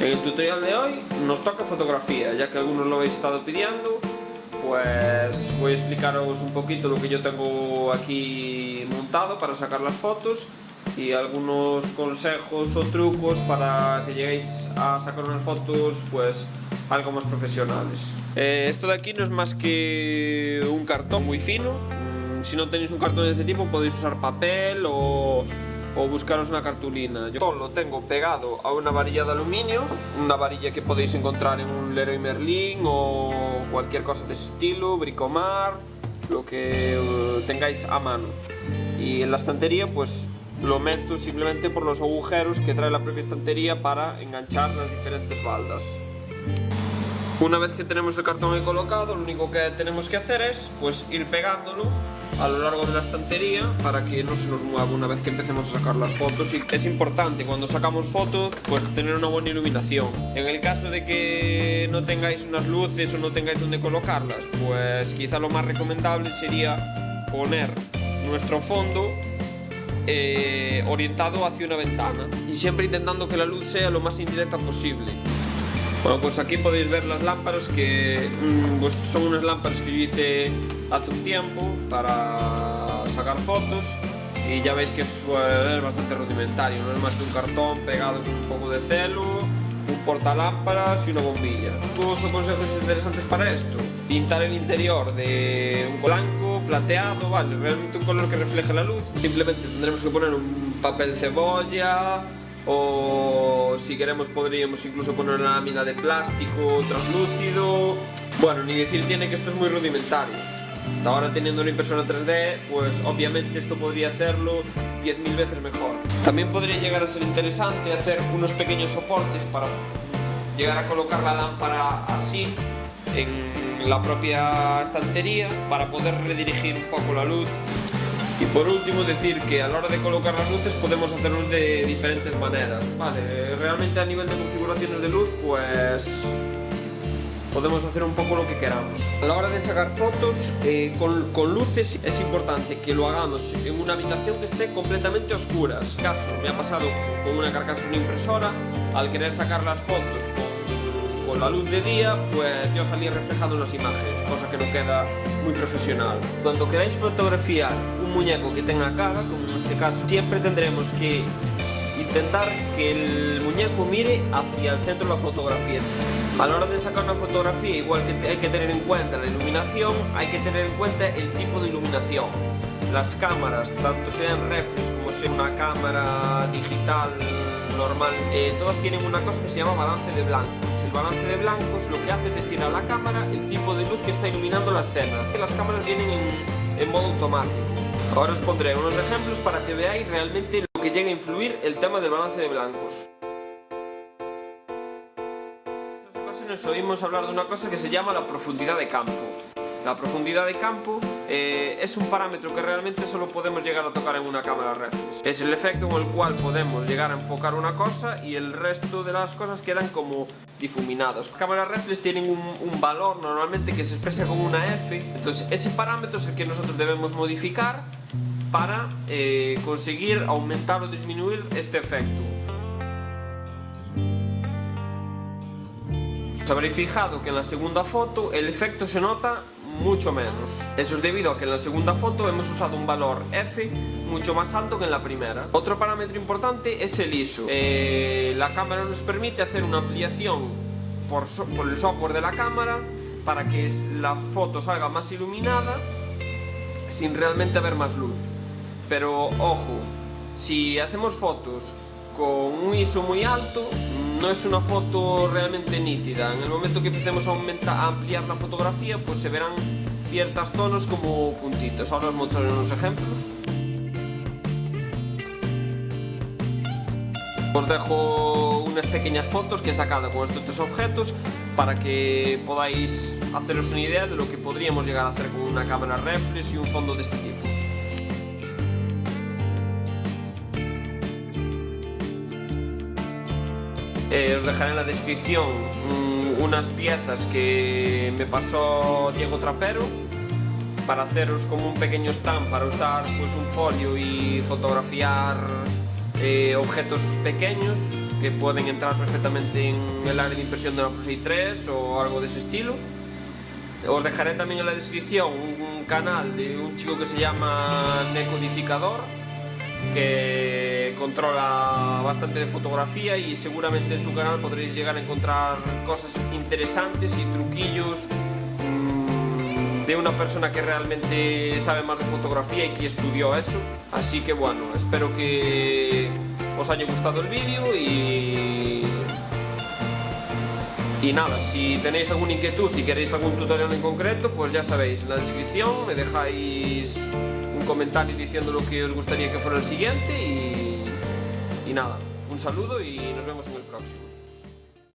En el tutorial de hoy nos toca fotografía, ya que algunos lo habéis estado pidiendo, pues voy a explicaros un poquito lo que yo tengo aquí montado para sacar las fotos y algunos consejos o trucos para que lleguéis a sacar unas fotos pues algo más profesionales. Eh, esto de aquí no es más que un cartón muy fino, mm, si no tenéis un cartón de este tipo podéis usar papel o o buscaros una cartulina. Yo lo tengo pegado a una varilla de aluminio, una varilla que podéis encontrar en un Leroy Merlin o cualquier cosa de ese estilo, bricomar, lo que uh, tengáis a mano. Y en la estantería pues lo meto simplemente por los agujeros que trae la propia estantería para enganchar las diferentes baldas. Una vez que tenemos el cartón ahí colocado, lo único que tenemos que hacer es pues ir pegándolo a lo largo de la estantería para que no se nos mueva una vez que empecemos a sacar las fotos. Es importante cuando sacamos fotos pues tener una buena iluminación. En el caso de que no tengáis unas luces o no tengáis donde colocarlas pues quizá lo más recomendable sería poner nuestro fondo eh, orientado hacia una ventana y siempre intentando que la luz sea lo más indirecta posible bueno, pues aquí podéis ver las lámparas que mm, pues son unas lámparas que yo hice hace un tiempo para sacar fotos y ya veis que es, bastante rudimentario, no es más que un cartón pegado con un poco de celo, un portalámparas y una bombilla. ¿Dos consejos interesantes para esto? Pintar el interior de un blanco, plateado, vale, realmente un color que refleje la luz. Simplemente tendremos que poner un papel cebolla, o si queremos podríamos incluso poner una lámina de plástico translúcido bueno, ni decir tiene que esto es muy rudimentario. Ahora teniendo una impresora 3D pues obviamente esto podría hacerlo 10.000 veces mejor. También podría llegar a ser interesante hacer unos pequeños soportes para llegar a colocar la lámpara así en la propia estantería para poder redirigir un poco la luz y por último decir que a la hora de colocar las luces podemos hacerlo de diferentes maneras. Vale, realmente a nivel de configuraciones de luz pues podemos hacer un poco lo que queramos. A la hora de sacar fotos eh, con, con, luces es importante que lo hagamos en una habitación que esté completamente oscura. Caso me ha pasado con una carcasa de una impresora, al querer sacar las fotos con, con la luz de día, pues yo salí reflejado en las imágenes, cosa que no queda muy profesional. Cuando queráis fotografiar un muñeco que tenga cara, como en este caso, siempre tendremos que intentar que el muñeco mire hacia el centro de la fotografía. A la hora de sacar una fotografía, igual que hay que tener en cuenta la iluminación, hay que tener en cuenta el tipo de iluminación. Las cámaras, tanto sean reflex como sea una cámara digital normal, eh, todas tienen una cosa que se llama balance de blancos. El balance de blancos lo que hace es decir a la cámara el tipo de luz que está iluminando la escena. Las cámaras vienen en, modo automático. Ahora os pondré unos ejemplos para que veáis realmente lo que llega a influir el tema del balance de blancos. En estas ocasiones oímos hablar de una cosa que se llama la profundidad de campo. La profundidad de campo eh, es un parámetro que realmente solo podemos llegar a tocar en una cámara reflex. Es el efecto con el cual podemos llegar a enfocar una cosa y el resto de las cosas quedan como difuminadas. Las cámaras reflex tienen un, valor normalmente que se expresa con una F, entonces ese parámetro es el que nosotros debemos modificar para eh, conseguir aumentar o disminuir este efecto. Os habréis fijado que en la segunda foto el efecto se nota mucho menos. Eso es debido a que en la segunda foto hemos usado un valor F mucho más alto que en la primera. Otro parámetro importante es el ISO. Eh, la cámara nos permite hacer una ampliación por, por el software de la cámara para que la foto salga más iluminada sin realmente haber más luz. Pero ojo, si hacemos fotos con un ISO muy alto, no es una foto realmente nítida. En el momento que empecemos a, aumentar, a ampliar la fotografía, pues se verán ciertos tonos como puntitos. Ahora os mostraré unos ejemplos. Os dejo unas pequeñas fotos que he sacado con estos tres objetos para que podáis haceros una idea de lo que podríamos llegar a hacer con una cámara reflex y un fondo de este tipo. Eh, os dejaré en la descripción mm, unas piezas que me pasó Diego Trapero para haceros como un pequeño stand para usar pues, un folio y fotografiar eh, objetos pequeños que pueden entrar perfectamente en el área de impresión de una Plus 3 o algo de ese estilo. Os dejaré también en la descripción un canal de un chico que se llama Necodificador, que controla bastante de fotografía y seguramente en su canal podréis llegar a encontrar cosas interesantes y truquillos mm, de una persona que realmente sabe más de fotografía y que estudió eso. Así que bueno, espero que os haya gustado el vídeo y... Y nada, si tenéis alguna inquietud y queréis algún tutorial en concreto, pues ya sabéis, en la descripción me dejáis comentario diciendo lo que os gustaría que fuera el siguiente y, y nada, un saludo y nos vemos en el próximo.